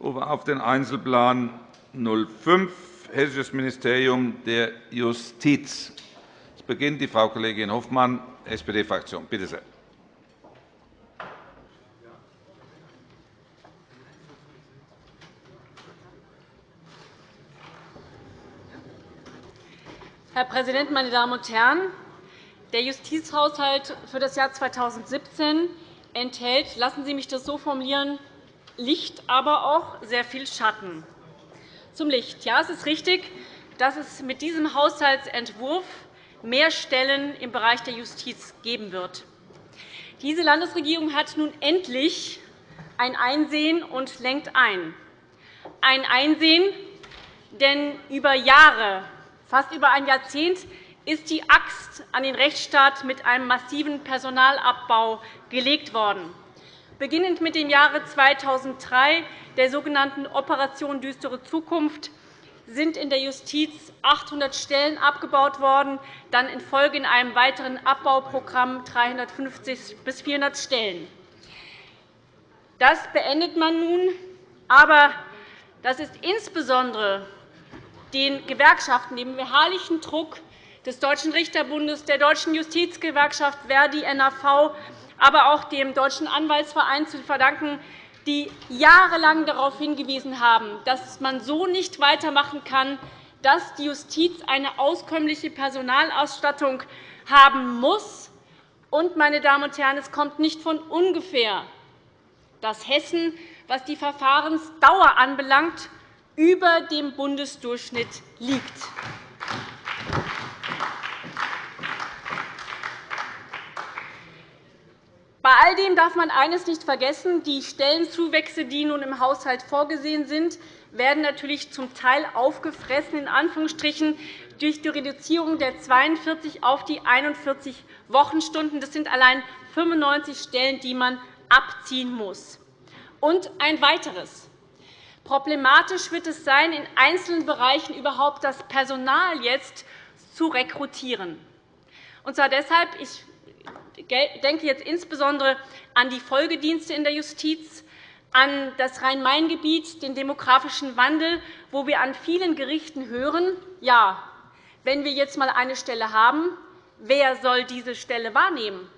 Auf den Einzelplan 05, Hessisches Ministerium der Justiz. Es beginnt die Frau Kollegin Hofmann, SPD-Fraktion. Bitte sehr. Herr Präsident, meine Damen und Herren! Der Justizhaushalt für das Jahr 2017 enthält, lassen Sie mich das so formulieren, Licht, aber auch sehr viel Schatten. Zum Licht. Ja, es ist richtig, dass es mit diesem Haushaltsentwurf mehr Stellen im Bereich der Justiz geben wird. Diese Landesregierung hat nun endlich ein Einsehen und lenkt ein. Ein Einsehen, denn über Jahre, fast über ein Jahrzehnt, ist die Axt an den Rechtsstaat mit einem massiven Personalabbau gelegt worden. Beginnend mit dem Jahre 2003, der sogenannten Operation Düstere Zukunft, sind in der Justiz 800 Stellen abgebaut worden, dann in Folge in einem weiteren Abbauprogramm 350 bis 400 Stellen. Das beendet man nun, aber das ist insbesondere den Gewerkschaften, dem beharrlichen Druck des Deutschen Richterbundes, der Deutschen Justizgewerkschaft Verdi NAV, aber auch dem Deutschen Anwaltsverein zu verdanken, die jahrelang darauf hingewiesen haben, dass man so nicht weitermachen kann, dass die Justiz eine auskömmliche Personalausstattung haben muss. Und, meine Damen und Herren, es kommt nicht von ungefähr, dass Hessen, was die Verfahrensdauer anbelangt, über dem Bundesdurchschnitt liegt. Bei all dem darf man eines nicht vergessen. Die Stellenzuwächse, die nun im Haushalt vorgesehen sind, werden natürlich zum Teil aufgefressen in Anführungsstrichen, durch die Reduzierung der 42 auf die 41 Wochenstunden. Das sind allein 95 Stellen, die man abziehen muss. Und ein weiteres. Problematisch wird es sein, in einzelnen Bereichen überhaupt das Personal jetzt zu rekrutieren. Und zwar deshalb, ich denke jetzt insbesondere an die Folgedienste in der Justiz, an das Rhein-Main-Gebiet, den demografischen Wandel, wo wir an vielen Gerichten hören, ja, wenn wir jetzt einmal eine Stelle haben, wer soll diese Stelle wahrnehmen?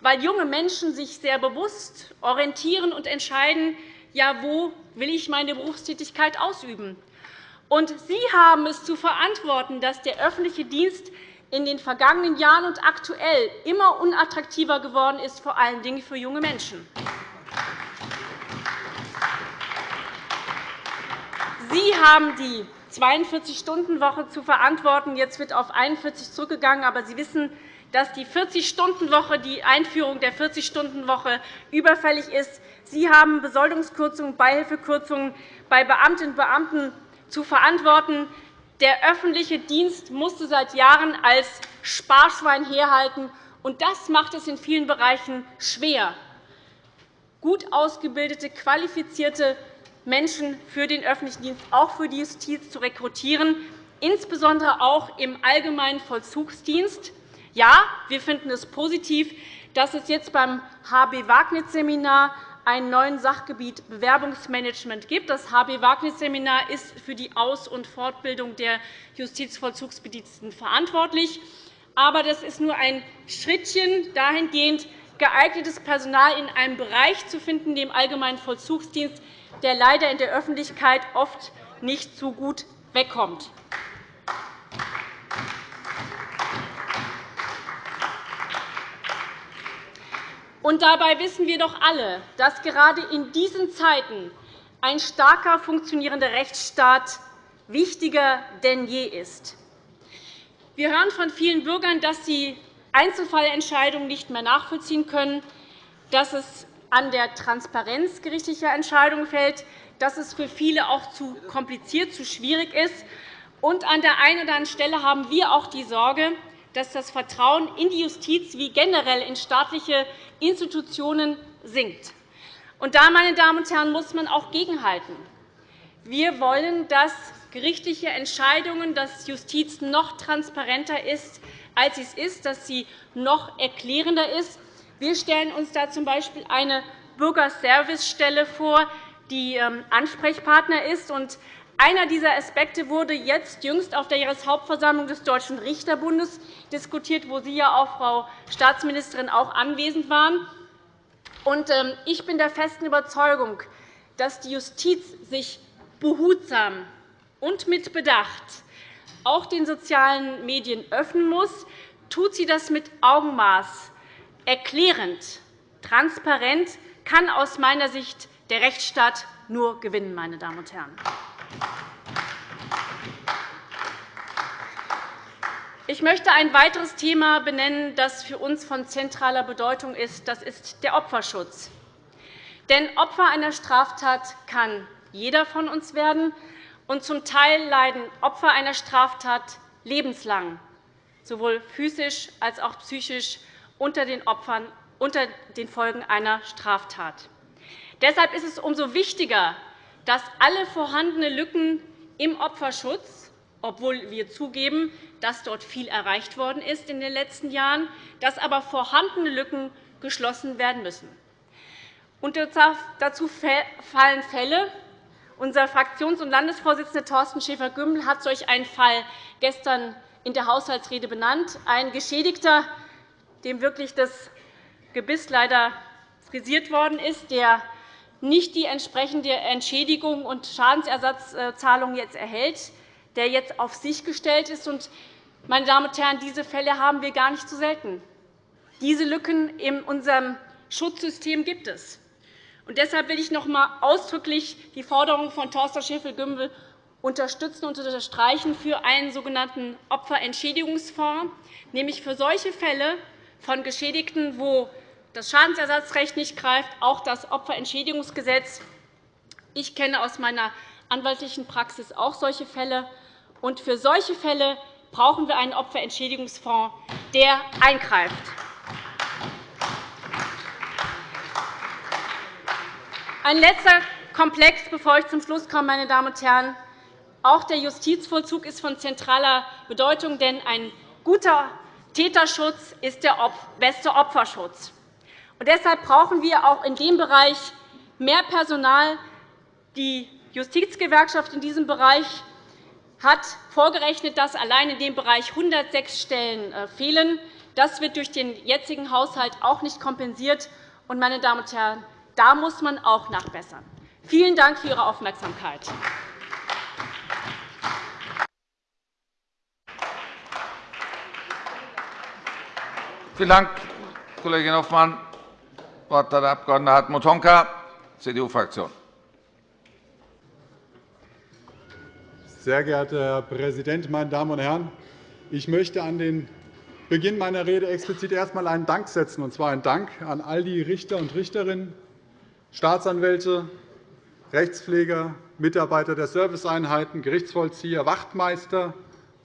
Weil junge Menschen sich sehr bewusst orientieren und entscheiden, ja, wo will ich meine Berufstätigkeit ausüben. Und Sie haben es zu verantworten, dass der öffentliche Dienst in den vergangenen Jahren und aktuell immer unattraktiver geworden ist, vor allen Dingen für junge Menschen. Sie haben die 42-Stunden-Woche zu verantworten. Jetzt wird auf 41 zurückgegangen. Aber Sie wissen, dass die 40-Stunden-Woche, die Einführung der 40-Stunden-Woche überfällig ist. Sie haben Besoldungskürzungen, Beihilfekürzungen bei Beamtinnen und Beamten zu verantworten. Der öffentliche Dienst musste seit Jahren als Sparschwein herhalten, und das macht es in vielen Bereichen schwer, gut ausgebildete, qualifizierte Menschen für den öffentlichen Dienst, auch für die Justiz, zu rekrutieren, insbesondere auch im allgemeinen Vollzugsdienst. Ja, wir finden es positiv, dass es jetzt beim HB-Wagnis-Seminar ein neuen Sachgebiet Bewerbungsmanagement gibt. Das HB-Wagnis-Seminar ist für die Aus- und Fortbildung der Justizvollzugsbediensteten verantwortlich. Aber das ist nur ein Schrittchen dahingehend, geeignetes Personal in einem Bereich zu finden, dem allgemeinen Vollzugsdienst, der leider in der Öffentlichkeit oft nicht so gut wegkommt. Und dabei wissen wir doch alle, dass gerade in diesen Zeiten ein starker funktionierender Rechtsstaat wichtiger denn je ist. Wir hören von vielen Bürgern, dass sie Einzelfallentscheidungen nicht mehr nachvollziehen können, dass es an der Transparenz gerichtlicher Entscheidungen fällt, dass es für viele auch zu kompliziert, zu schwierig ist. Und an der einen oder anderen Stelle haben wir auch die Sorge, dass das Vertrauen in die Justiz wie generell in staatliche Institutionen sinkt. Und da, meine Damen und Herren, muss man auch gegenhalten. Wir wollen, dass gerichtliche Entscheidungen, dass Justiz noch transparenter ist, als sie es ist, dass sie noch erklärender ist. Wir stellen uns da z. B. eine Bürgerservicestelle vor, die ähm, Ansprechpartner ist. Einer dieser Aspekte wurde jetzt jüngst auf der Jahreshauptversammlung des Deutschen Richterbundes diskutiert, wo Sie, ja auch, Frau Staatsministerin, auch anwesend waren. Ähm, ich bin der festen Überzeugung, dass die Justiz sich behutsam und mit Bedacht auch den sozialen Medien öffnen muss, tut sie das mit Augenmaß, erklärend, transparent, kann aus meiner Sicht der Rechtsstaat nur gewinnen. Meine Damen und Herren. Ich möchte ein weiteres Thema benennen, das für uns von zentraler Bedeutung ist. Das ist der Opferschutz. Denn Opfer einer Straftat kann jeder von uns werden. Und zum Teil leiden Opfer einer Straftat lebenslang, sowohl physisch als auch psychisch, unter den, Opfern, unter den Folgen einer Straftat. Deshalb ist es umso wichtiger, dass alle vorhandenen Lücken im Opferschutz, obwohl wir zugeben, dass dort viel erreicht worden ist in den letzten Jahren, dass aber vorhandene Lücken geschlossen werden müssen. Dazu fallen Fälle. Unser Fraktions- und Landesvorsitzender Thorsten Schäfer-Gümbel hat solch einen Fall gestern in der Haushaltsrede benannt. Ein Geschädigter, dem wirklich das Gebiss leider frisiert worden ist, der nicht die entsprechende Entschädigung und Schadensersatzzahlung jetzt erhält, der jetzt auf sich gestellt ist. Meine Damen und Herren, diese Fälle haben wir gar nicht so selten. Diese Lücken in unserem Schutzsystem gibt es. deshalb will ich noch einmal ausdrücklich die Forderung von Thorsten Schäfer-Gümbel unterstützen und unterstreichen für einen sogenannten Opferentschädigungsfonds, nämlich für solche Fälle von Geschädigten, wo das Schadensersatzrecht nicht greift, auch das Opferentschädigungsgesetz. Ich kenne aus meiner anwaltlichen Praxis auch solche Fälle. Und für solche Fälle brauchen wir einen Opferentschädigungsfonds, der eingreift. Ein letzter Komplex, bevor ich zum Schluss komme, meine Damen und Herren. Auch der Justizvollzug ist von zentraler Bedeutung, denn ein guter Täterschutz ist der beste Opferschutz. Und deshalb brauchen wir auch in dem Bereich mehr Personal. Die Justizgewerkschaft in diesem Bereich hat vorgerechnet, dass allein in dem Bereich 106 Stellen äh, fehlen. Das wird durch den jetzigen Haushalt auch nicht kompensiert. Und, meine Damen und Herren, da muss man auch nachbessern. Vielen Dank für Ihre Aufmerksamkeit. Vielen Dank, Kollegin Hoffmann. Wort hat der Abg. Hartmut Honka, CDU-Fraktion. Sehr geehrter Herr Präsident, meine Damen und Herren! Ich möchte an den Beginn meiner Rede explizit erst einmal einen Dank setzen, und zwar einen Dank an all die Richter und Richterinnen, Staatsanwälte, Rechtspfleger, Mitarbeiter der Serviceeinheiten, Gerichtsvollzieher, Wachtmeister,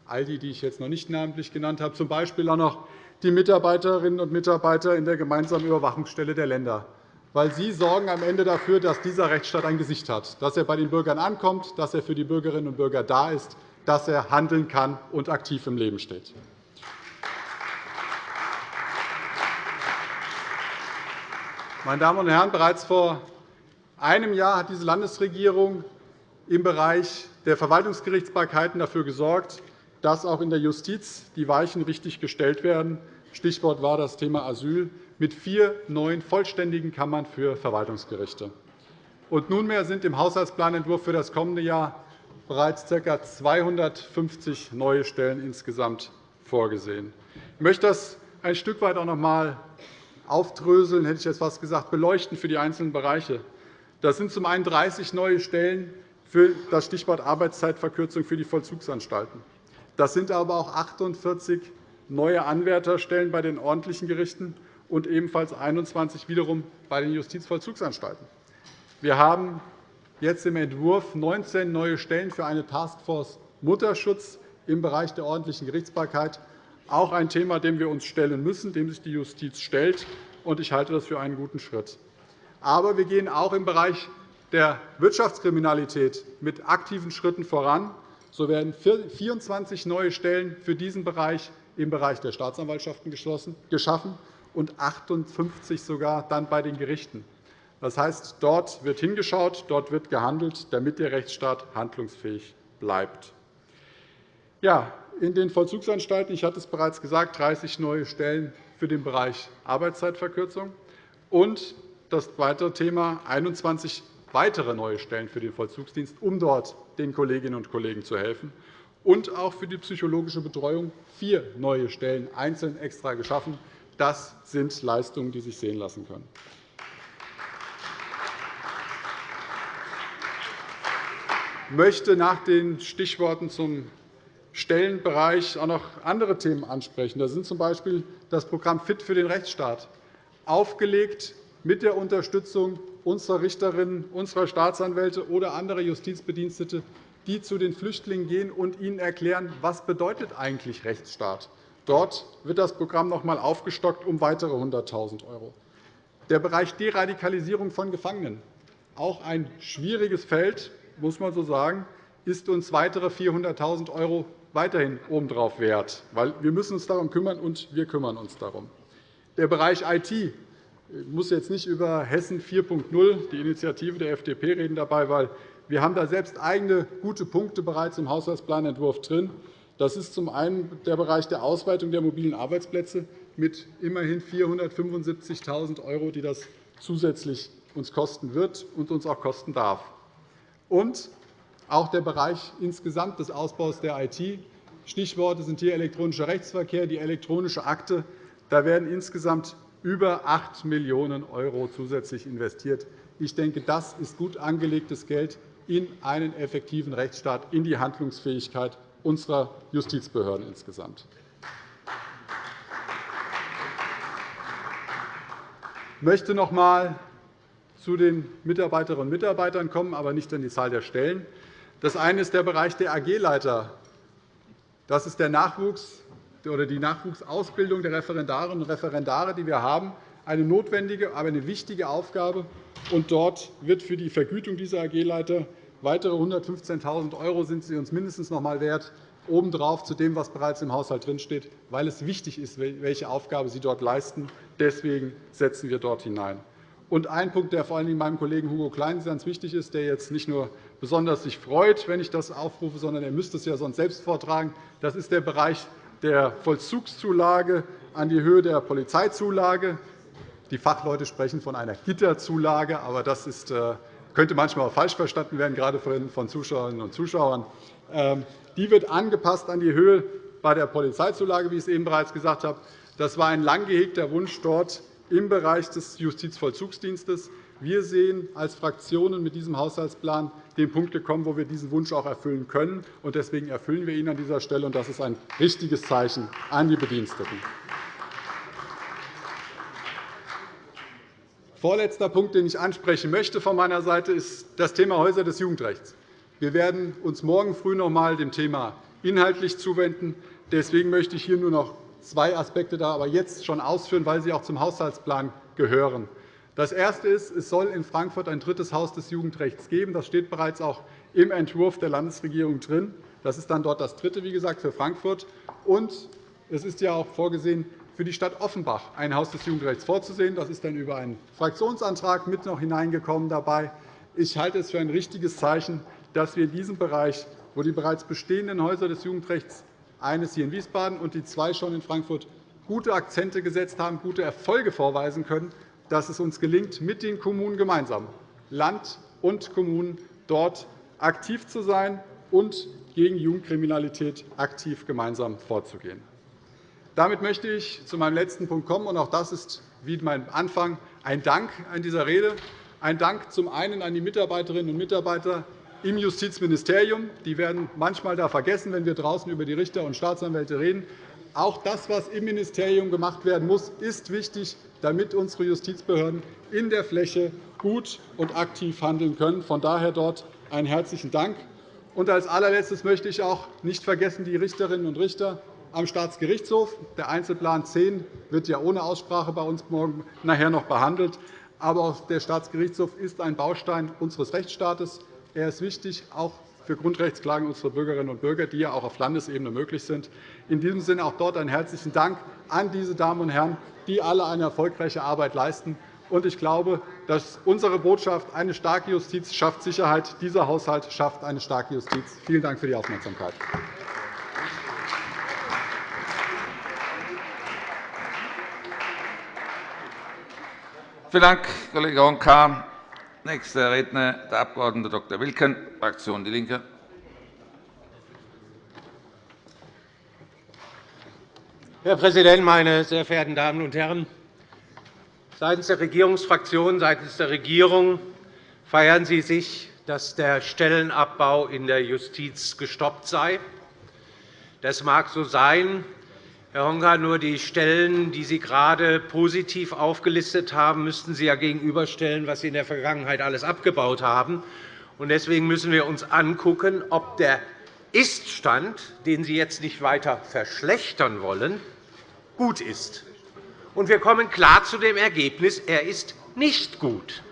all die, die ich jetzt noch nicht namentlich genannt habe, z. B. auch noch die Mitarbeiterinnen und Mitarbeiter in der gemeinsamen Überwachungsstelle der Länder. Weil Sie sorgen am Ende dafür, dass dieser Rechtsstaat ein Gesicht hat, dass er bei den Bürgern ankommt, dass er für die Bürgerinnen und Bürger da ist, dass er handeln kann und aktiv im Leben steht. Meine Damen und Herren, bereits vor einem Jahr hat diese Landesregierung im Bereich der Verwaltungsgerichtsbarkeiten dafür gesorgt, dass auch in der Justiz die Weichen richtig gestellt werden. Stichwort war das Thema Asyl mit vier neuen vollständigen Kammern für Verwaltungsgerichte. Und nunmehr sind im Haushaltsplanentwurf für das kommende Jahr bereits ca. 250 neue Stellen insgesamt vorgesehen. Ich möchte das ein Stück weit auch noch einmal aufdröseln, hätte ich jetzt fast gesagt, beleuchten für die einzelnen Bereiche. Das sind zum einen 30 neue Stellen für das Stichwort Arbeitszeitverkürzung für die Vollzugsanstalten. Das sind aber auch 48 neue Anwärterstellen bei den ordentlichen Gerichten und ebenfalls 21 wiederum bei den Justizvollzugsanstalten. Wir haben jetzt im Entwurf 19 neue Stellen für eine Taskforce Mutterschutz im Bereich der ordentlichen Gerichtsbarkeit, auch ein Thema, dem wir uns stellen müssen, dem sich die Justiz stellt. Ich halte das für einen guten Schritt. Aber wir gehen auch im Bereich der Wirtschaftskriminalität mit aktiven Schritten voran. So werden 24 neue Stellen für diesen Bereich im Bereich der Staatsanwaltschaften geschaffen und 58 sogar dann bei den Gerichten. Das heißt, dort wird hingeschaut, dort wird gehandelt, damit der Rechtsstaat handlungsfähig bleibt. Ja, in den Vollzugsanstalten, ich hatte es bereits gesagt, 30 neue Stellen für den Bereich Arbeitszeitverkürzung und das weitere Thema 21 weitere neue Stellen für den Vollzugsdienst, um dort den Kolleginnen und Kollegen zu helfen, und auch für die psychologische Betreuung vier neue Stellen einzeln extra geschaffen. Das sind Leistungen, die sich sehen lassen können. Ich möchte nach den Stichworten zum Stellenbereich auch noch andere Themen ansprechen. Das sind z. B. das Programm Fit für den Rechtsstaat, aufgelegt mit der Unterstützung unserer Richterinnen, unserer Staatsanwälte oder anderer Justizbedienstete, die zu den Flüchtlingen gehen und ihnen erklären, was bedeutet eigentlich Rechtsstaat. Dort wird das Programm noch einmal aufgestockt um weitere 100.000 €. Der Bereich Deradikalisierung von Gefangenen, auch ein schwieriges Feld, muss man so sagen, ist uns weitere 400.000 € weiterhin obendrauf wert. Weil wir müssen uns darum kümmern, und wir kümmern uns darum. Der Bereich IT ich muss jetzt nicht über Hessen 4.0, die Initiative der FDP, reden dabei, weil wir haben da selbst eigene gute Punkte bereits im Haushaltsplanentwurf drin. Das ist zum einen der Bereich der Ausweitung der mobilen Arbeitsplätze mit immerhin 475.000 €, die das zusätzlich uns kosten wird und uns auch kosten darf. Und auch der Bereich insgesamt des Ausbaus der IT. Stichworte sind hier elektronischer Rechtsverkehr, die elektronische Akte. Da werden insgesamt über 8 Millionen € zusätzlich investiert. Ich denke, das ist gut angelegtes Geld in einen effektiven Rechtsstaat, in die Handlungsfähigkeit unserer Justizbehörden insgesamt. Ich möchte noch einmal zu den Mitarbeiterinnen und Mitarbeitern kommen, aber nicht an die Zahl der Stellen. Das eine ist der Bereich der AG-Leiter. Das ist der Nachwuchs oder die Nachwuchsausbildung der Referendarinnen und Referendare, die wir haben, eine notwendige, aber eine wichtige Aufgabe. Und dort wird für die Vergütung dieser AG-Leiter weitere 115.000 € sind sie uns mindestens noch einmal wert, obendrauf zu dem, was bereits im Haushalt drinsteht, weil es wichtig ist, welche Aufgabe sie dort leisten. Deswegen setzen wir dort hinein. Und ein Punkt, der vor allem meinem Kollegen Hugo Klein ganz wichtig ist, der jetzt nicht nur besonders sich freut, wenn ich das aufrufe, sondern er müsste es ja sonst selbst vortragen. Das ist der Bereich der Vollzugszulage an die Höhe der Polizeizulage. Die Fachleute sprechen von einer Gitterzulage, aber das ist, äh, könnte manchmal auch falsch verstanden werden, gerade von Zuschauerinnen und Zuschauern. Ähm, die wird angepasst an die Höhe bei der Polizeizulage, wie ich es eben bereits gesagt habe. Das war ein lang gehegter Wunsch dort im Bereich des Justizvollzugsdienstes. Wir sehen als Fraktionen mit diesem Haushaltsplan den Punkt gekommen, wo wir diesen Wunsch auch erfüllen können. Deswegen erfüllen wir ihn an dieser Stelle. Das ist ein richtiges Zeichen an die Bediensteten. Vorletzter Punkt, den ich ansprechen möchte von meiner Seite, ist das Thema Häuser des Jugendrechts. Wir werden uns morgen früh noch einmal dem Thema inhaltlich zuwenden. Deswegen möchte ich hier nur noch zwei Aspekte da aber jetzt schon ausführen, weil sie auch zum Haushaltsplan gehören. Das Erste ist, es soll in Frankfurt ein drittes Haus des Jugendrechts geben. Das steht bereits auch im Entwurf der Landesregierung drin. Das ist dann dort das dritte, wie gesagt, für Frankfurt. Und es ist ja auch vorgesehen, für die Stadt Offenbach ein Haus des Jugendrechts vorzusehen. Das ist dann über einen Fraktionsantrag mit noch hineingekommen dabei. Ich halte es für ein richtiges Zeichen, dass wir in diesem Bereich, wo die bereits bestehenden Häuser des Jugendrechts eines hier in Wiesbaden und die zwei schon in Frankfurt gute Akzente gesetzt haben, gute Erfolge vorweisen können, dass es uns gelingt, mit den Kommunen gemeinsam, Land und Kommunen, dort aktiv zu sein und gegen Jugendkriminalität aktiv gemeinsam vorzugehen. Damit möchte ich zu meinem letzten Punkt kommen. und Auch das ist wie mein Anfang ein Dank an dieser Rede. Ein Dank zum einen an die Mitarbeiterinnen und Mitarbeiter im Justizministerium. Die werden manchmal da vergessen, wenn wir draußen über die Richter und Staatsanwälte reden. Auch das, was im Ministerium gemacht werden muss, ist wichtig, damit unsere Justizbehörden in der Fläche gut und aktiv handeln können. Von daher dort einen herzlichen Dank. Und als allerletztes möchte ich auch nicht vergessen die Richterinnen und Richter am Staatsgerichtshof. Der Einzelplan 10 wird ja ohne Aussprache bei uns morgen nachher noch behandelt. Aber der Staatsgerichtshof ist ein Baustein unseres Rechtsstaates. Er ist wichtig, auch für Grundrechtsklagen unserer Bürgerinnen und Bürger, die ja auch auf Landesebene möglich sind. In diesem Sinne auch dort einen herzlichen Dank an diese Damen und Herren, die alle eine erfolgreiche Arbeit leisten Ich glaube, dass unsere Botschaft eine starke Justiz schafft Sicherheit. Dieser Haushalt schafft eine starke Justiz. Vielen Dank für die Aufmerksamkeit. Vielen Dank, Kollege Ronka. Nächster Redner der Abg. Dr. Wilken, Fraktion DIE LINKE. Herr Präsident, meine sehr verehrten Damen und Herren! Seitens der Regierungsfraktionen, seitens der Regierung feiern Sie sich, dass der Stellenabbau in der Justiz gestoppt sei. Das mag so sein, Herr Honka, nur die Stellen, die Sie gerade positiv aufgelistet haben, müssten Sie ja gegenüberstellen, was Sie in der Vergangenheit alles abgebaut haben. Deswegen müssen wir uns anschauen, ob der Iststand, den Sie jetzt nicht weiter verschlechtern wollen, gut ist. Wir kommen klar zu dem Ergebnis, er ist nicht gut.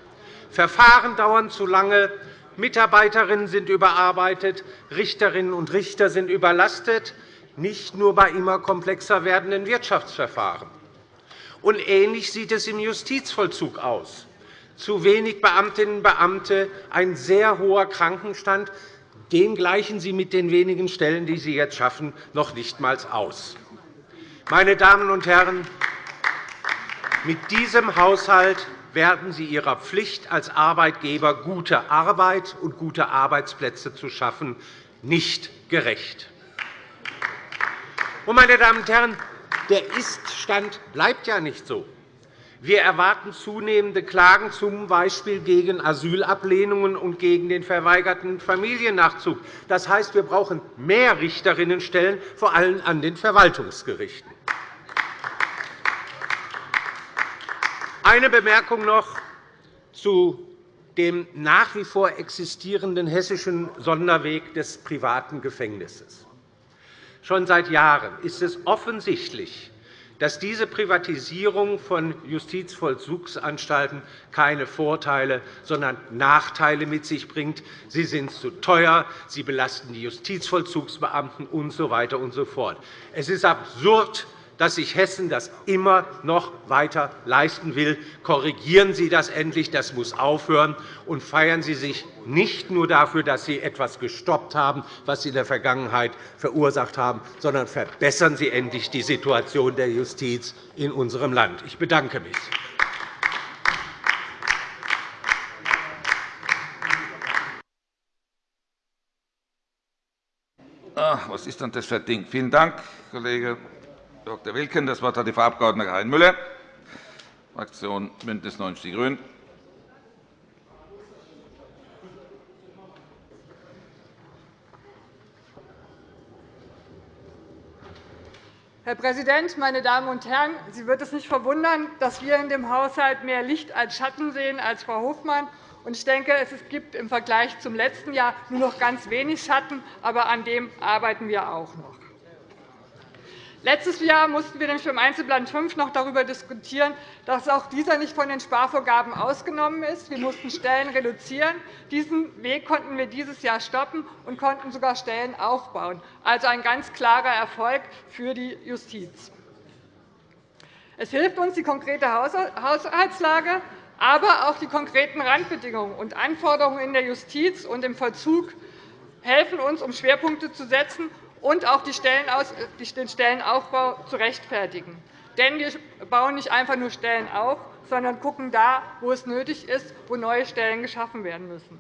Verfahren dauern zu lange, Mitarbeiterinnen sind überarbeitet, Richterinnen und Richter sind überlastet, nicht nur bei immer komplexer werdenden Wirtschaftsverfahren. Und ähnlich sieht es im Justizvollzug aus. Zu wenig Beamtinnen und Beamte, ein sehr hoher Krankenstand. Den gleichen Sie mit den wenigen Stellen, die Sie jetzt schaffen, noch nicht einmal aus. Meine Damen und Herren, mit diesem Haushalt werden Sie Ihrer Pflicht als Arbeitgeber, gute Arbeit und gute Arbeitsplätze zu schaffen, nicht gerecht. Meine Damen und Herren, der Ist-Stand bleibt ja nicht so. Wir erwarten zunehmende Klagen, z. B. gegen Asylablehnungen und gegen den verweigerten Familiennachzug. Das heißt, wir brauchen mehr Richterinnenstellen, vor allem an den Verwaltungsgerichten. Eine Bemerkung noch zu dem nach wie vor existierenden hessischen Sonderweg des privaten Gefängnisses. Schon seit Jahren ist es offensichtlich, dass diese Privatisierung von Justizvollzugsanstalten keine Vorteile, sondern Nachteile mit sich bringt. Sie sind zu teuer, sie belasten die Justizvollzugsbeamten usw. So so. Es ist absurd, dass sich Hessen das immer noch weiter leisten will. Korrigieren Sie das endlich. Das muss aufhören. Und feiern Sie sich nicht nur dafür, dass Sie etwas gestoppt haben, was Sie in der Vergangenheit verursacht haben, sondern verbessern Sie endlich die Situation der Justiz in unserem Land. Ich bedanke mich. Ach, was ist denn das für ein Ding? Vielen Dank, Kollege Dr. Wilken. Das Wort hat die Frau Abg. Karin Müller, Fraktion BÜNDNIS 90 die GRÜNEN. Herr Präsident, meine Damen und Herren! Sie wird es nicht verwundern, dass wir in dem Haushalt mehr Licht als Schatten sehen als Frau Hofmann. Ich denke, es gibt im Vergleich zum letzten Jahr nur noch ganz wenig Schatten, aber an dem arbeiten wir auch noch. Letztes Jahr mussten wir nämlich beim Einzelplan 5 noch darüber diskutieren, dass auch dieser nicht von den Sparvorgaben ausgenommen ist. Wir mussten Stellen reduzieren. Diesen Weg konnten wir dieses Jahr stoppen und konnten sogar Stellen aufbauen. Also ein ganz klarer Erfolg für die Justiz. Es hilft uns die konkrete Haushaltslage, aber auch die konkreten Randbedingungen und Anforderungen in der Justiz und im Vollzug helfen uns, um Schwerpunkte zu setzen und auch den Stellenaufbau zu rechtfertigen. Denn wir bauen nicht einfach nur Stellen auf, sondern schauen da, wo es nötig ist, wo neue Stellen geschaffen werden müssen.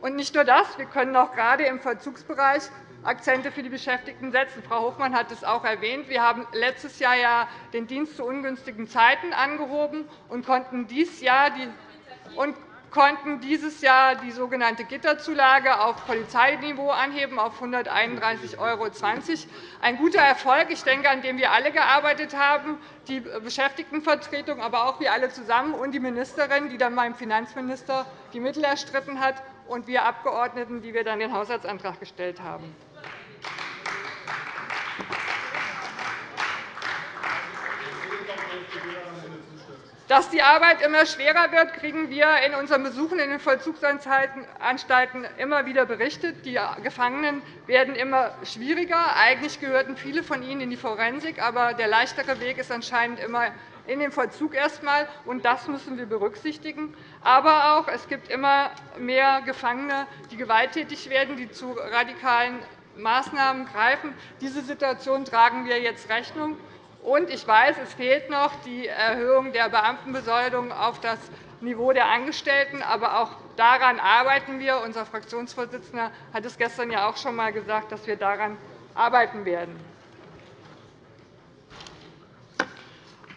Und nicht nur das, wir können auch gerade im Vollzugsbereich Akzente für die Beschäftigten setzen. Frau Hofmann hat es auch erwähnt. Wir haben letztes Jahr ja den Dienst zu ungünstigen Zeiten angehoben und konnten dieses Jahr die konnten dieses Jahr die sogenannte Gitterzulage auf Polizeiniveau anheben auf 131,20 €. Ein guter Erfolg, ich denke, an dem wir alle gearbeitet haben, die Beschäftigtenvertretung, aber auch wir alle zusammen und die Ministerin, die dann meinem Finanzminister die Mittel erstritten hat, und wir Abgeordneten, die wir dann den Haushaltsantrag gestellt haben. Dass die Arbeit immer schwerer wird, kriegen wir in unseren Besuchen in den Vollzugsanstalten immer wieder berichtet. Die Gefangenen werden immer schwieriger. Eigentlich gehörten viele von ihnen in die Forensik, aber der leichtere Weg ist anscheinend immer in den Vollzug erst einmal, und das müssen wir berücksichtigen. Aber auch, es gibt immer mehr Gefangene, die gewalttätig werden, die zu radikalen Maßnahmen greifen. Diese Situation tragen wir jetzt Rechnung. Und ich weiß, es fehlt noch die Erhöhung der Beamtenbesoldung auf das Niveau der Angestellten. Aber auch daran arbeiten wir. Unser Fraktionsvorsitzender hat es gestern ja auch schon einmal gesagt, dass wir daran arbeiten werden.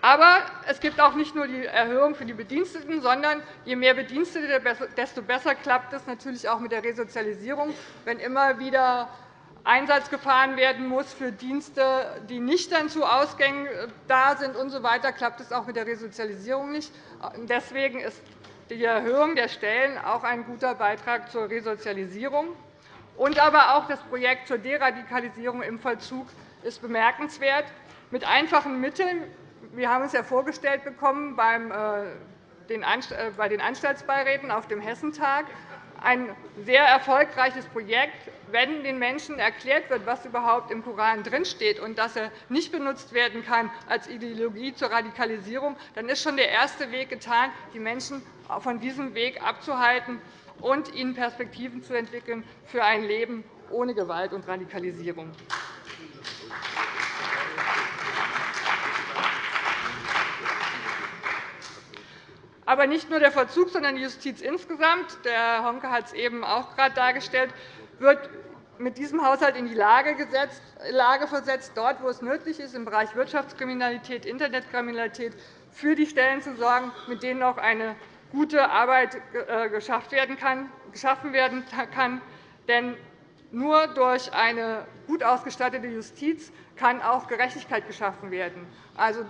Aber es gibt auch nicht nur die Erhöhung für die Bediensteten, sondern je mehr Bedienstete, desto besser klappt es natürlich auch mit der Resozialisierung. Wenn immer wieder Einsatz gefahren werden muss für Dienste, die nicht dann zu Ausgängen äh, da sind usw., so klappt es auch mit der Resozialisierung nicht. Deswegen ist die Erhöhung der Stellen auch ein guter Beitrag zur Resozialisierung. Und aber auch das Projekt zur Deradikalisierung im Vollzug ist bemerkenswert. Mit einfachen Mitteln wir haben es ja vorgestellt bekommen äh, äh, bei den Anstaltsbeiräten auf dem Hessentag, ein sehr erfolgreiches Projekt. Wenn den Menschen erklärt wird, was überhaupt im Koran drinsteht und dass er nicht benutzt werden kann als Ideologie zur Radikalisierung, dann ist schon der erste Weg getan, die Menschen von diesem Weg abzuhalten und ihnen Perspektiven zu entwickeln für ein Leben ohne Gewalt und Radikalisierung. Aber nicht nur der Vollzug, sondern die Justiz insgesamt, der Honke hat es eben auch gerade dargestellt, wird mit diesem Haushalt in die Lage, gesetzt, Lage versetzt, dort, wo es nötig ist, im Bereich Wirtschaftskriminalität, Internetkriminalität, für die Stellen zu sorgen, mit denen auch eine gute Arbeit äh, geschaffen werden kann. Denn nur durch eine gut ausgestattete Justiz kann auch Gerechtigkeit geschaffen werden. Also,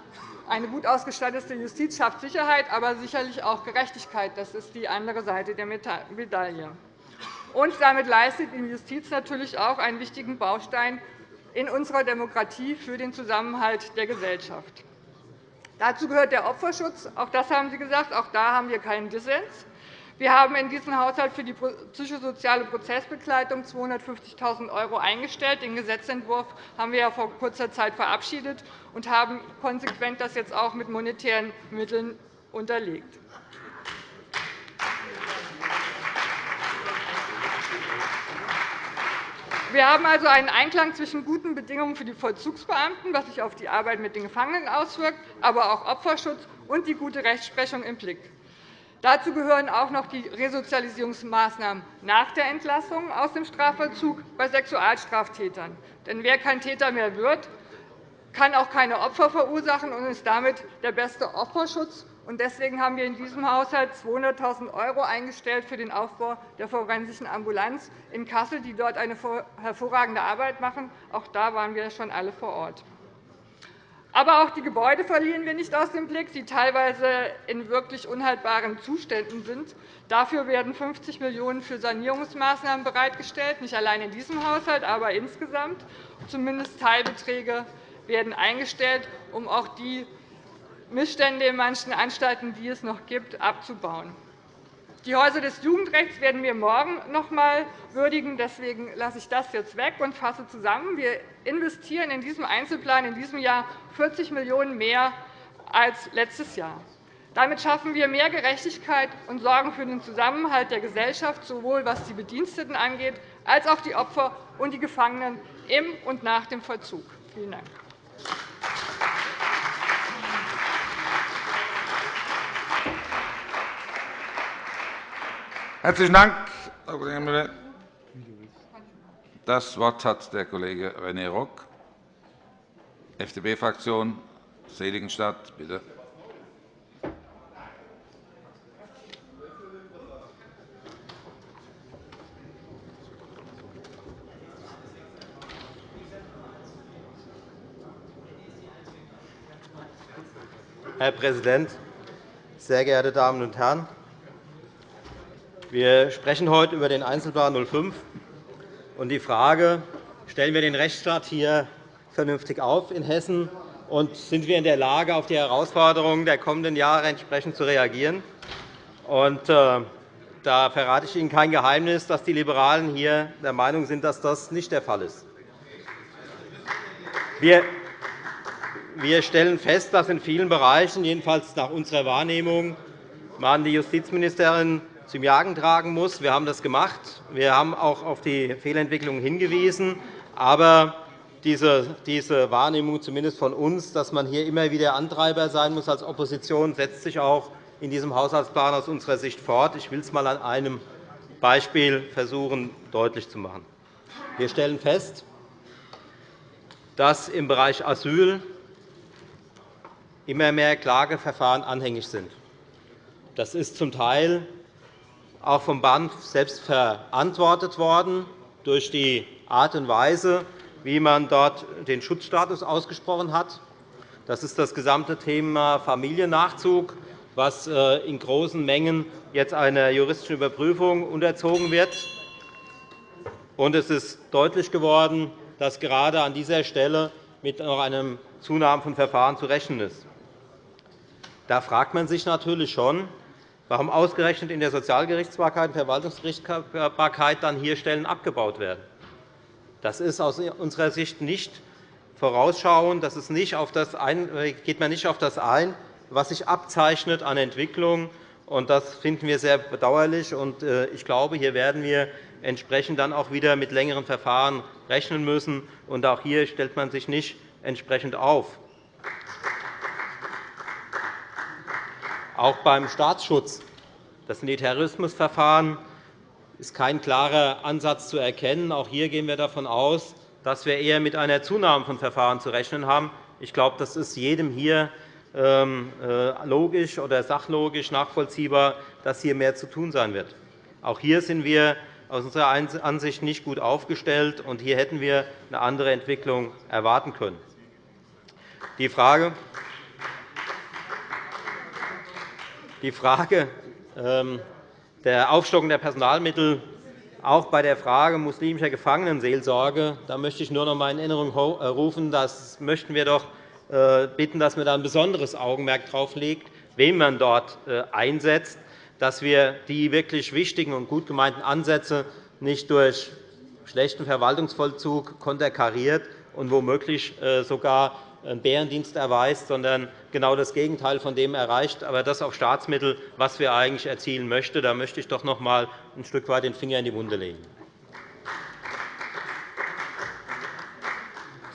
eine gut ausgestattete Justiz schafft Sicherheit, aber sicherlich auch Gerechtigkeit. Das ist die andere Seite der Medaille. Und damit leistet die Justiz natürlich auch einen wichtigen Baustein in unserer Demokratie für den Zusammenhalt der Gesellschaft. Dazu gehört der Opferschutz. Auch das haben Sie gesagt. Auch da haben wir keinen Dissens. Wir haben in diesem Haushalt für die psychosoziale Prozessbegleitung 250.000 € eingestellt. Den Gesetzentwurf haben wir ja vor kurzer Zeit verabschiedet und haben konsequent das jetzt auch mit monetären Mitteln unterlegt. Wir haben also einen Einklang zwischen guten Bedingungen für die Vollzugsbeamten, was sich auf die Arbeit mit den Gefangenen auswirkt, aber auch Opferschutz und die gute Rechtsprechung im Blick. Dazu gehören auch noch die Resozialisierungsmaßnahmen nach der Entlassung aus dem Strafvollzug bei Sexualstraftätern. Denn wer kein Täter mehr wird, kann auch keine Opfer verursachen und ist damit der beste Opferschutz. Deswegen haben wir in diesem Haushalt 200.000 € eingestellt für den Aufbau der forensischen Ambulanz in Kassel, die dort eine hervorragende Arbeit machen. Auch da waren wir schon alle vor Ort. Aber auch die Gebäude verlieren wir nicht aus dem Blick, die teilweise in wirklich unhaltbaren Zuständen sind. Dafür werden 50 Millionen € für Sanierungsmaßnahmen bereitgestellt, nicht allein in diesem Haushalt, aber insgesamt. Zumindest Teilbeträge werden eingestellt, um auch die Missstände in manchen Anstalten, die es noch gibt, abzubauen. Die Häuser des Jugendrechts werden wir morgen noch einmal würdigen. Deswegen lasse ich das jetzt weg und fasse zusammen. Wir investieren in diesem Einzelplan in diesem Jahr 40 Millionen € mehr als letztes Jahr. Damit schaffen wir mehr Gerechtigkeit und sorgen für den Zusammenhalt der Gesellschaft, sowohl was die Bediensteten angeht, als auch die Opfer und die Gefangenen im und nach dem Vollzug. Vielen Dank. Herzlichen Dank, Frau Kollegin Müller. Das Wort hat der Kollege René Rock, FDP-Fraktion, Seligenstadt. Bitte. Herr Präsident, sehr geehrte Damen und Herren! Wir sprechen heute über den Einzelplan 05 und die Frage, stellen wir den Rechtsstaat hier vernünftig auf in Hessen und sind wir in der Lage, auf die Herausforderungen der kommenden Jahre entsprechend zu reagieren? Und, äh, da verrate ich Ihnen kein Geheimnis, dass die Liberalen hier der Meinung sind, dass das nicht der Fall ist. Wir stellen fest, dass in vielen Bereichen, jedenfalls nach unserer Wahrnehmung, man die Justizministerin zum Jagen tragen muss. Wir haben das gemacht. Wir haben auch auf die Fehlentwicklungen hingewiesen. Aber diese, diese Wahrnehmung, zumindest von uns, dass man hier immer wieder Antreiber sein muss als Opposition, setzt sich auch in diesem Haushaltsplan aus unserer Sicht fort. Ich will es einmal an einem Beispiel versuchen, deutlich zu machen. Wir stellen fest, dass im Bereich Asyl immer mehr Klageverfahren anhängig sind. Das ist zum Teil auch vom BANF selbst verantwortet worden durch die Art und Weise, wie man dort den Schutzstatus ausgesprochen hat. Das ist das gesamte Thema Familiennachzug, was äh, in großen Mengen jetzt einer juristischen Überprüfung unterzogen wird. Es ist deutlich geworden, dass gerade an dieser Stelle mit noch einem Zunahme von Verfahren zu rechnen ist. Da fragt man sich natürlich schon, warum ausgerechnet in der Sozialgerichtsbarkeit und Verwaltungsgerichtsbarkeit dann hier Stellen abgebaut werden. Das ist aus unserer Sicht nicht vorausschauend. Das ist nicht auf das ein, geht man nicht auf das ein, was sich abzeichnet an Entwicklung. Das finden wir sehr bedauerlich. Äh, ich glaube, hier werden wir entsprechend dann auch wieder mit längeren Verfahren rechnen müssen. auch hier stellt man sich nicht entsprechend auf. Auch beim Staatsschutz, das Terrorismusverfahren, ist kein klarer Ansatz zu erkennen. Auch hier gehen wir davon aus, dass wir eher mit einer Zunahme von Verfahren zu rechnen haben. Ich glaube, das ist jedem hier ähm, äh, logisch oder sachlogisch nachvollziehbar, dass hier mehr zu tun sein wird. Auch hier sind wir aus unserer Ansicht nicht gut aufgestellt, und hier hätten wir eine andere Entwicklung erwarten können. Die Frage, die Frage ähm, der Aufstockung der Personalmittel auch bei der Frage muslimischer Gefangenenseelsorge da möchte ich nur noch einmal in Erinnerung äh, rufen, das möchten wir doch äh, bitten, dass man da ein besonderes Augenmerk darauf legt, wen man dort äh, einsetzt, dass wir die wirklich wichtigen und gut gemeinten Ansätze nicht durch schlechten Verwaltungsvollzug konterkariert und womöglich sogar Bärendienst erweist, sondern genau das Gegenteil von dem erreicht, aber das auf Staatsmittel, was wir eigentlich erzielen möchten. Da möchte ich doch noch einmal ein Stück weit den Finger in die Wunde legen.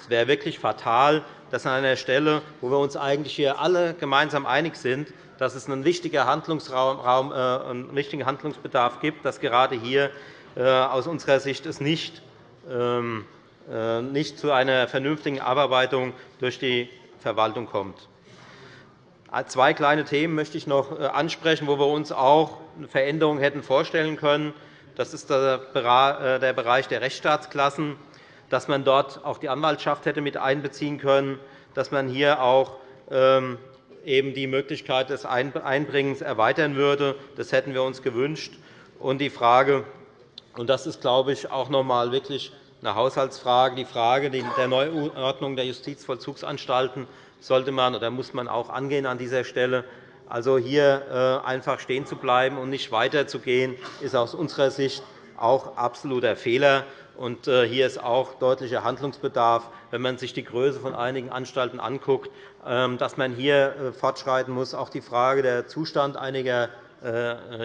Es wäre wirklich fatal, dass an einer Stelle, wo wir uns eigentlich hier alle gemeinsam einig sind, dass es einen wichtigen, Handlungsraum, äh, einen wichtigen Handlungsbedarf gibt, dass gerade hier äh, aus unserer Sicht es nicht ähm, äh, nicht zu einer vernünftigen Abarbeitung durch die Verwaltung kommt. Zwei kleine Themen möchte ich noch äh, ansprechen, wo wir uns auch eine Veränderung hätten vorstellen können. Das ist der äh, Bereich der Rechtsstaatsklassen, dass man dort auch die Anwaltschaft hätte mit einbeziehen können, dass man hier auch ähm, eben die Möglichkeit des Einbringens erweitern würde. Das hätten wir uns gewünscht. Und die Frage, und das ist, glaube ich, auch noch einmal wirklich eine Haushaltsfrage. Die Frage der Neuordnung der Justizvollzugsanstalten sollte man oder muss man auch angehen an dieser Stelle. Also hier äh, einfach stehen zu bleiben und nicht weiterzugehen, ist aus unserer Sicht auch absoluter Fehler. Und äh, hier ist auch deutlicher Handlungsbedarf, wenn man sich die Größe von einigen Anstalten anschaut, ähm, dass man hier äh, fortschreiten muss. Auch die Frage der Zustand einiger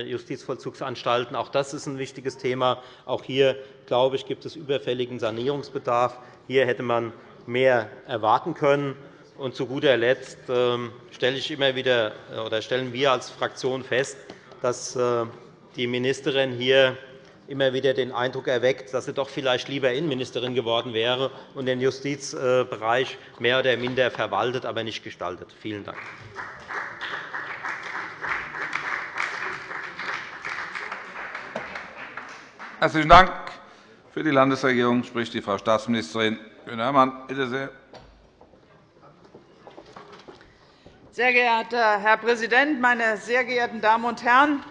Justizvollzugsanstalten. Auch das ist ein wichtiges Thema. Auch hier glaube ich, gibt es überfälligen Sanierungsbedarf. Hier hätte man mehr erwarten können. Und zu guter Letzt ähm, stelle ich immer wieder, äh, oder stellen wir als Fraktion fest, dass äh, die Ministerin hier immer wieder den Eindruck erweckt, dass sie doch vielleicht lieber Innenministerin geworden wäre und den Justizbereich mehr oder minder verwaltet, aber nicht gestaltet. Vielen Dank. Herzlichen Dank. Für die Landesregierung spricht die Frau Staatsministerin Kühne-Hörmann. Bitte sehr. Sehr geehrter Herr Präsident, meine sehr geehrten Damen und Herren!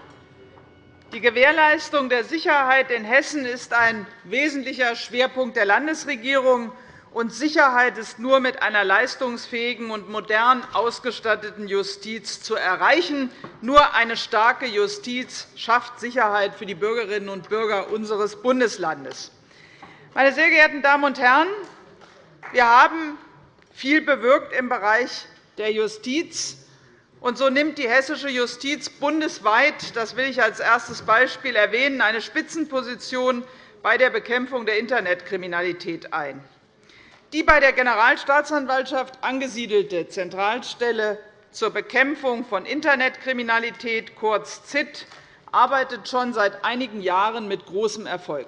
Die Gewährleistung der Sicherheit in Hessen ist ein wesentlicher Schwerpunkt der Landesregierung und Sicherheit ist nur mit einer leistungsfähigen und modern ausgestatteten Justiz zu erreichen. Nur eine starke Justiz schafft Sicherheit für die Bürgerinnen und Bürger unseres Bundeslandes. Meine sehr geehrten Damen und Herren, wir haben viel bewirkt im Bereich der Justiz. Und so nimmt die hessische Justiz bundesweit, das will ich als erstes Beispiel erwähnen, eine Spitzenposition bei der Bekämpfung der Internetkriminalität ein. Die bei der Generalstaatsanwaltschaft angesiedelte Zentralstelle zur Bekämpfung von Internetkriminalität, kurz ZIT, arbeitet schon seit einigen Jahren mit großem Erfolg.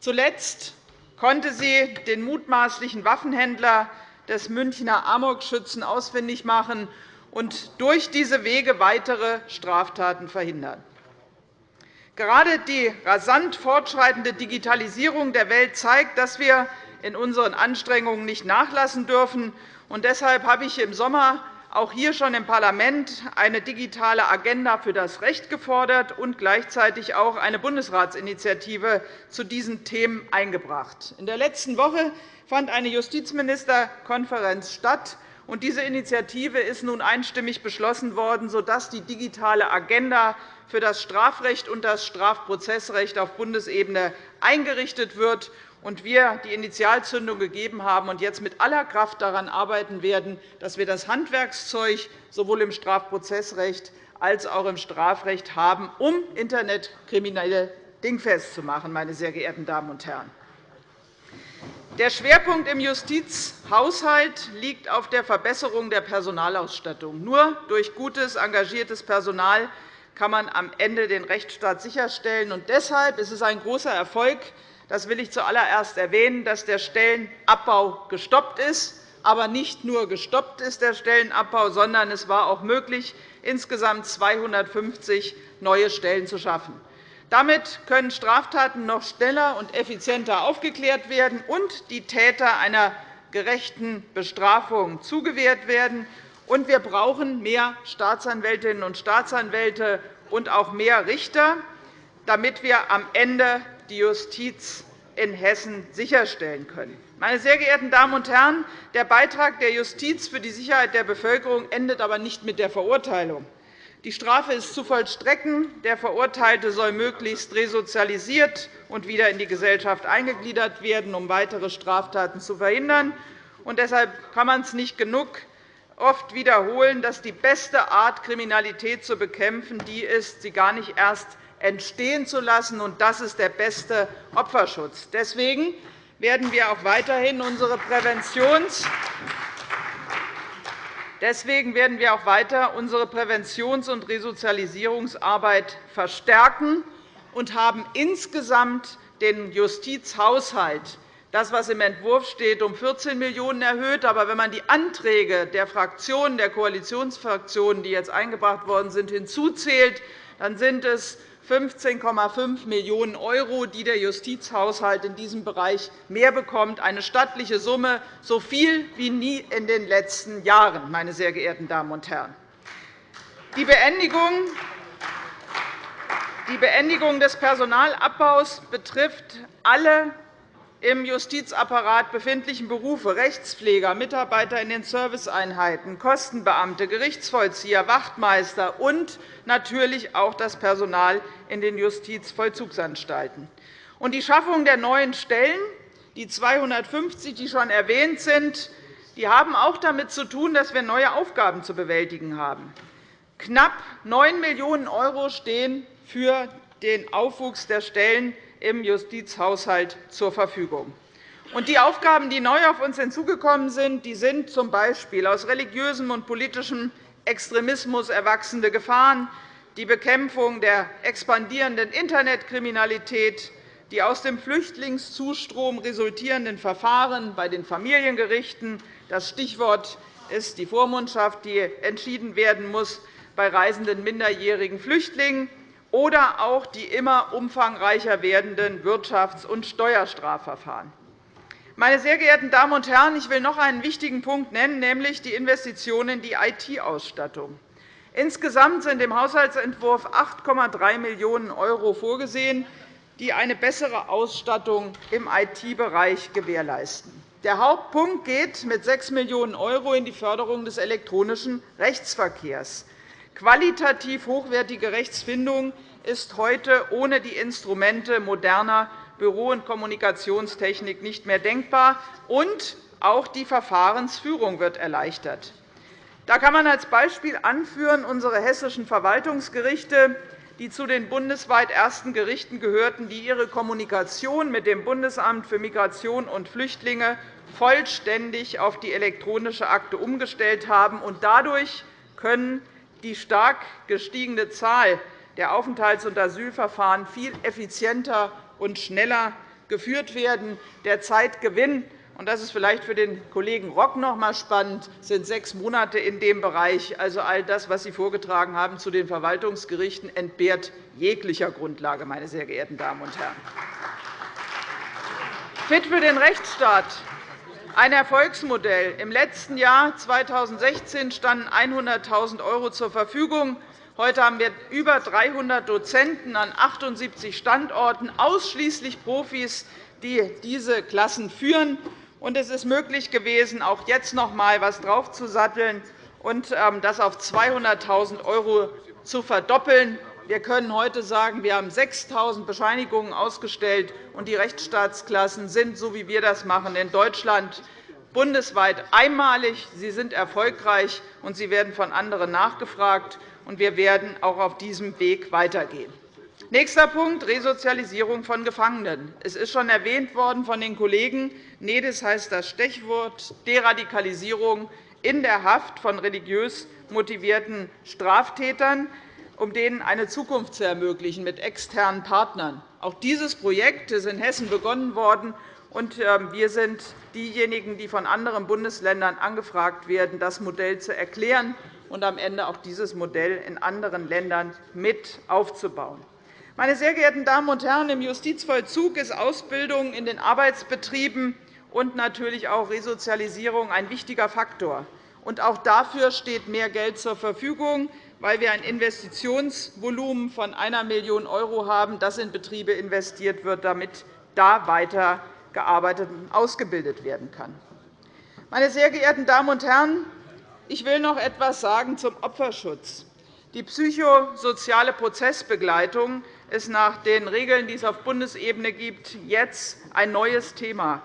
Zuletzt konnte sie den mutmaßlichen Waffenhändler des Münchner Amokschützen ausfindig machen und durch diese Wege weitere Straftaten verhindern. Gerade die rasant fortschreitende Digitalisierung der Welt zeigt, dass wir in unseren Anstrengungen nicht nachlassen dürfen. Und deshalb habe ich im Sommer auch hier schon im Parlament eine digitale Agenda für das Recht gefordert und gleichzeitig auch eine Bundesratsinitiative zu diesen Themen eingebracht. In der letzten Woche fand eine Justizministerkonferenz statt. Und diese Initiative ist nun einstimmig beschlossen worden, sodass die digitale Agenda für das Strafrecht und das Strafprozessrecht auf Bundesebene eingerichtet wird und wir die Initialzündung gegeben haben und jetzt mit aller Kraft daran arbeiten werden, dass wir das Handwerkszeug sowohl im Strafprozessrecht als auch im Strafrecht haben, um Internetkriminelle dingfest zu machen. Meine sehr geehrten Damen und Herren. Der Schwerpunkt im Justizhaushalt liegt auf der Verbesserung der Personalausstattung. Nur durch gutes, engagiertes Personal kann man am Ende den Rechtsstaat sicherstellen. deshalb ist es ein großer Erfolg, das will ich zuallererst erwähnen, dass der Stellenabbau gestoppt ist. Aber nicht nur gestoppt ist der Stellenabbau, sondern es war auch möglich, insgesamt 250 neue Stellen zu schaffen. Damit können Straftaten noch schneller und effizienter aufgeklärt werden und die Täter einer gerechten Bestrafung zugewehrt werden. Und wir brauchen mehr Staatsanwältinnen und Staatsanwälte und auch mehr Richter, damit wir am Ende die Justiz in Hessen sicherstellen können. Meine sehr geehrten Damen und Herren, der Beitrag der Justiz für die Sicherheit der Bevölkerung endet aber nicht mit der Verurteilung. Die Strafe ist zu vollstrecken. Der Verurteilte soll möglichst resozialisiert und wieder in die Gesellschaft eingegliedert werden, um weitere Straftaten zu verhindern. Und deshalb kann man es nicht genug oft wiederholen, dass die beste Art, Kriminalität zu bekämpfen, die ist, sie gar nicht erst entstehen zu lassen. Und das ist der beste Opferschutz. Deswegen werden wir auch weiterhin unsere Präventions Deswegen werden wir auch weiter unsere Präventions- und Resozialisierungsarbeit verstärken und haben insgesamt den Justizhaushalt, das, was im Entwurf steht, um 14 Millionen € erhöht. Aber wenn man die Anträge der Fraktionen, der Koalitionsfraktionen, die jetzt eingebracht worden sind, hinzuzählt, dann sind es 15,5 Millionen €, die der Justizhaushalt in diesem Bereich mehr bekommt, eine stattliche Summe, so viel wie nie in den letzten Jahren. Meine sehr geehrten Damen und Herren. Die Beendigung die Beendigung des Personalabbaus betrifft alle im Justizapparat befindlichen Berufe Rechtspfleger, Mitarbeiter in den Serviceeinheiten, Kostenbeamte, Gerichtsvollzieher, Wachtmeister und natürlich auch das Personal in den Justizvollzugsanstalten. Die Schaffung der neuen Stellen, die 250, die schon erwähnt sind, die haben auch damit zu tun, dass wir neue Aufgaben zu bewältigen haben. Knapp 9 Millionen € stehen für den Aufwuchs der Stellen im Justizhaushalt zur Verfügung. die Aufgaben, die neu auf uns hinzugekommen sind, sind z. B. aus religiösem und politischem Extremismus erwachsene Gefahren, die Bekämpfung der expandierenden Internetkriminalität, die aus dem Flüchtlingszustrom resultierenden Verfahren bei den Familiengerichten. Das Stichwort ist die Vormundschaft, die entschieden werden muss bei reisenden minderjährigen Flüchtlingen oder auch die immer umfangreicher werdenden Wirtschafts- und Steuerstrafverfahren. Meine sehr geehrten Damen und Herren, ich will noch einen wichtigen Punkt nennen, nämlich die Investitionen in die IT-Ausstattung. Insgesamt sind im Haushaltsentwurf 8,3 Millionen € vorgesehen, die eine bessere Ausstattung im IT-Bereich gewährleisten. Der Hauptpunkt geht mit 6 Millionen € in die Förderung des elektronischen Rechtsverkehrs. Qualitativ hochwertige Rechtsfindung ist heute ohne die Instrumente moderner Büro- und Kommunikationstechnik nicht mehr denkbar, und auch die Verfahrensführung wird erleichtert. Da kann man als Beispiel anführen unsere hessischen Verwaltungsgerichte, die zu den bundesweit ersten Gerichten gehörten, die ihre Kommunikation mit dem Bundesamt für Migration und Flüchtlinge vollständig auf die elektronische Akte umgestellt haben. Dadurch können die stark gestiegene Zahl der Aufenthalts- und Asylverfahren viel effizienter und schneller geführt werden. Der Zeitgewinn und das ist vielleicht für den Kollegen Rock noch einmal spannend, sind sechs Monate in dem Bereich. Also all das, was Sie vorgetragen haben zu den Verwaltungsgerichten, entbehrt jeglicher Grundlage, meine sehr geehrten Damen und Herren. Fit für den Rechtsstaat ein Erfolgsmodell. Im letzten Jahr 2016 standen 100.000 € zur Verfügung. Heute haben wir über 300 Dozenten an 78 Standorten, ausschließlich Profis, die diese Klassen führen. Und es ist möglich gewesen, auch jetzt noch einmal etwas draufzusatteln und ähm, das auf 200.000 € zu verdoppeln. Wir können heute sagen, wir haben 6.000 Bescheinigungen ausgestellt, und die Rechtsstaatsklassen sind, so wie wir das machen, in Deutschland bundesweit einmalig. Sie sind erfolgreich, und sie werden von anderen nachgefragt. Wir werden auch auf diesem Weg weitergehen. Nächster Punkt, Resozialisierung von Gefangenen. Es ist schon erwähnt worden von den Kollegen. NEDIS heißt das Stichwort Deradikalisierung in der Haft von religiös motivierten Straftätern, um denen eine Zukunft zu ermöglichen mit externen Partnern. Auch dieses Projekt ist in Hessen begonnen worden. und ähm, Wir sind diejenigen, die von anderen Bundesländern angefragt werden, das Modell zu erklären und am Ende auch dieses Modell in anderen Ländern mit aufzubauen. Meine sehr geehrten Damen und Herren, im Justizvollzug ist Ausbildung in den Arbeitsbetrieben und natürlich auch Resozialisierung ein wichtiger Faktor. auch dafür steht mehr Geld zur Verfügung, weil wir ein Investitionsvolumen von 1 Million € haben, das in Betriebe investiert wird, damit da weiter gearbeitet und ausgebildet werden kann. Meine sehr geehrten Damen und Herren, ich will noch etwas sagen zum Opferschutz. Die psychosoziale Prozessbegleitung ist nach den Regeln, die es auf Bundesebene gibt, jetzt ein neues Thema.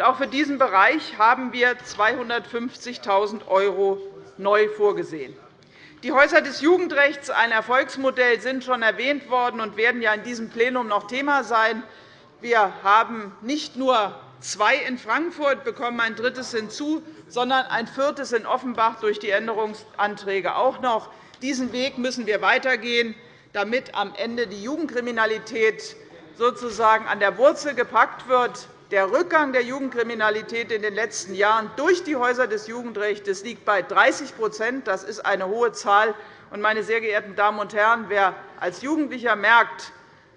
auch für diesen Bereich haben wir 250.000 € neu vorgesehen. Die Häuser des Jugendrechts, ein Erfolgsmodell, sind schon erwähnt worden und werden ja in diesem Plenum noch Thema sein. Wir haben nicht nur zwei in Frankfurt, bekommen ein drittes hinzu, sondern ein viertes in Offenbach durch die Änderungsanträge auch noch. Diesen Weg müssen wir weitergehen damit am Ende die Jugendkriminalität sozusagen an der Wurzel gepackt wird. Der Rückgang der Jugendkriminalität in den letzten Jahren durch die Häuser des Jugendrechts liegt bei 30% Das ist eine hohe Zahl. Meine sehr geehrten Damen und Herren, wer als Jugendlicher merkt,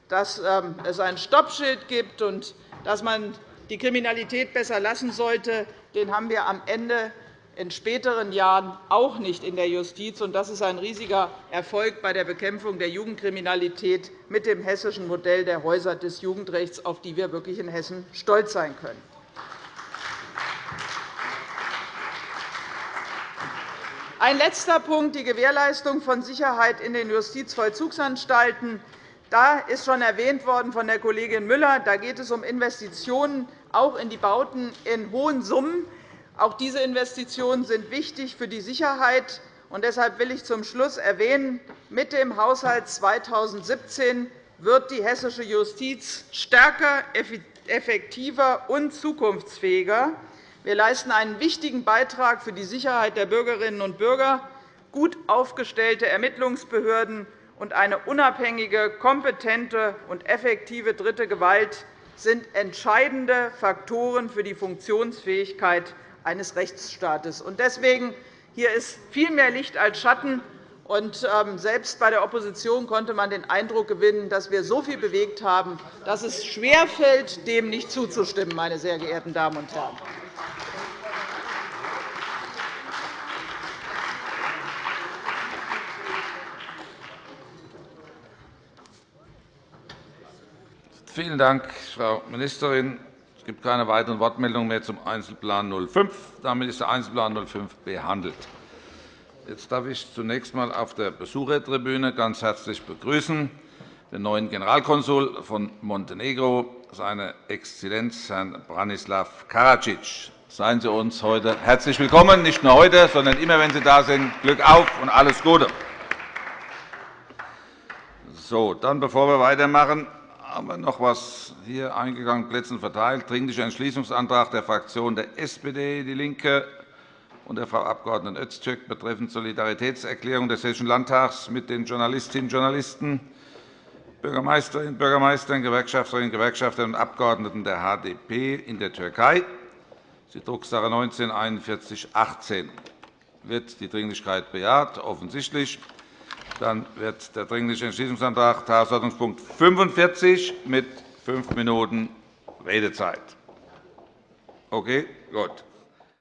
dass ähm, es ein Stoppschild gibt und dass man die Kriminalität besser lassen sollte, den haben wir am Ende in späteren Jahren auch nicht in der Justiz. Das ist ein riesiger Erfolg bei der Bekämpfung der Jugendkriminalität mit dem hessischen Modell der Häuser des Jugendrechts, auf die wir wirklich in Hessen stolz sein können. Ein letzter Punkt, die Gewährleistung von Sicherheit in den Justizvollzugsanstalten. Da ist schon erwähnt worden von der Kollegin Müller. Da geht es um Investitionen auch in die Bauten in hohen Summen. Auch diese Investitionen sind wichtig für die Sicherheit. Und deshalb will ich zum Schluss erwähnen, mit dem Haushalt 2017 wird die hessische Justiz stärker, effektiver und zukunftsfähiger. Wir leisten einen wichtigen Beitrag für die Sicherheit der Bürgerinnen und Bürger. Gut aufgestellte Ermittlungsbehörden und eine unabhängige, kompetente und effektive dritte Gewalt sind entscheidende Faktoren für die Funktionsfähigkeit eines Rechtsstaates. Deswegen hier ist viel mehr Licht als Schatten. Und ähm, selbst bei der Opposition konnte man den Eindruck gewinnen, dass wir so viel bewegt haben, dass es schwerfällt, dem nicht zuzustimmen, meine sehr geehrten Damen und Herren. Vielen Dank, Frau Ministerin. Es gibt keine weiteren Wortmeldungen mehr zum Einzelplan 05. Damit ist der Einzelplan 05 behandelt. Jetzt darf ich zunächst einmal auf der Besuchertribüne ganz herzlich begrüßen den neuen Generalkonsul von Montenegro, seine Exzellenz Herrn Branislav Karadzic. Seien Sie uns heute herzlich willkommen, nicht nur heute, sondern immer, wenn Sie da sind. Glück auf und alles Gute. So, dann, bevor wir weitermachen, haben wir noch etwas hier eingegangen, Plätzen verteilt. Dringlicher Entschließungsantrag der Fraktionen der SPD, DIE LINKE und der Frau Abg. Öztürk betreffend Solidaritätserklärung des Hessischen Landtags mit den Journalistinnen und Journalisten, Bürgermeisterinnen und Bürgermeistern, Gewerkschafterinnen und Gewerkschaftern und Abgeordneten der HDP in der Türkei. Die Drucksache 19 4118 Wird die Dringlichkeit bejaht? Offensichtlich. Dann wird der Dringliche Entschließungsantrag Tagesordnungspunkt 45 mit fünf Minuten Redezeit. Okay, gut.